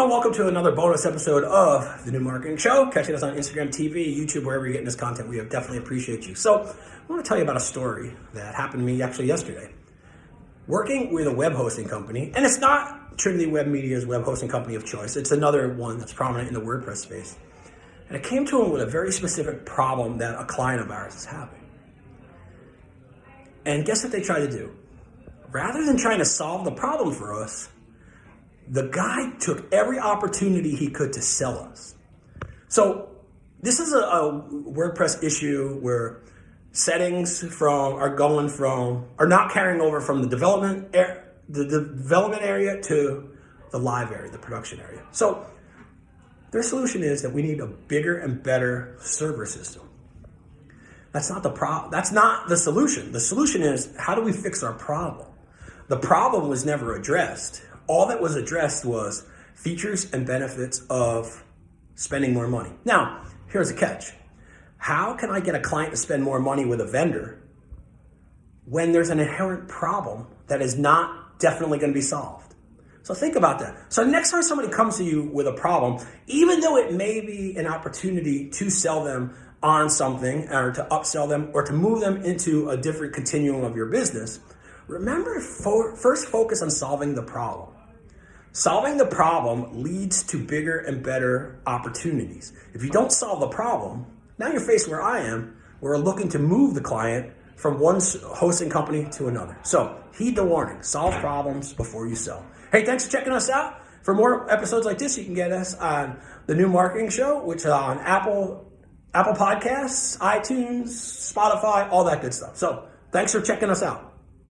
everyone, welcome to another bonus episode of The New Marketing Show. Catching us on Instagram TV, YouTube, wherever you're getting this content, we definitely appreciate you. So I want to tell you about a story that happened to me actually yesterday. Working with a web hosting company, and it's not Trinity Web Media's web hosting company of choice, it's another one that's prominent in the WordPress space. And I came to them with a very specific problem that a client of ours is having. And guess what they tried to do? Rather than trying to solve the problem for us, the guy took every opportunity he could to sell us. So this is a, a WordPress issue where settings from are going from are not carrying over from the development the development area to the live area, the production area. So their solution is that we need a bigger and better server system. That's not the problem. That's not the solution. The solution is how do we fix our problem? The problem was never addressed all that was addressed was features and benefits of spending more money. Now, here's a catch. How can I get a client to spend more money with a vendor when there's an inherent problem that is not definitely going to be solved? So think about that. So next time somebody comes to you with a problem, even though it may be an opportunity to sell them on something or to upsell them or to move them into a different continuum of your business, remember first focus on solving the problem. Solving the problem leads to bigger and better opportunities. If you don't solve the problem, now you're faced where I am, where we're looking to move the client from one hosting company to another. So heed the warning, solve problems before you sell. Hey, thanks for checking us out. For more episodes like this, you can get us on the new marketing show, which is on Apple, Apple Podcasts, iTunes, Spotify, all that good stuff. So thanks for checking us out.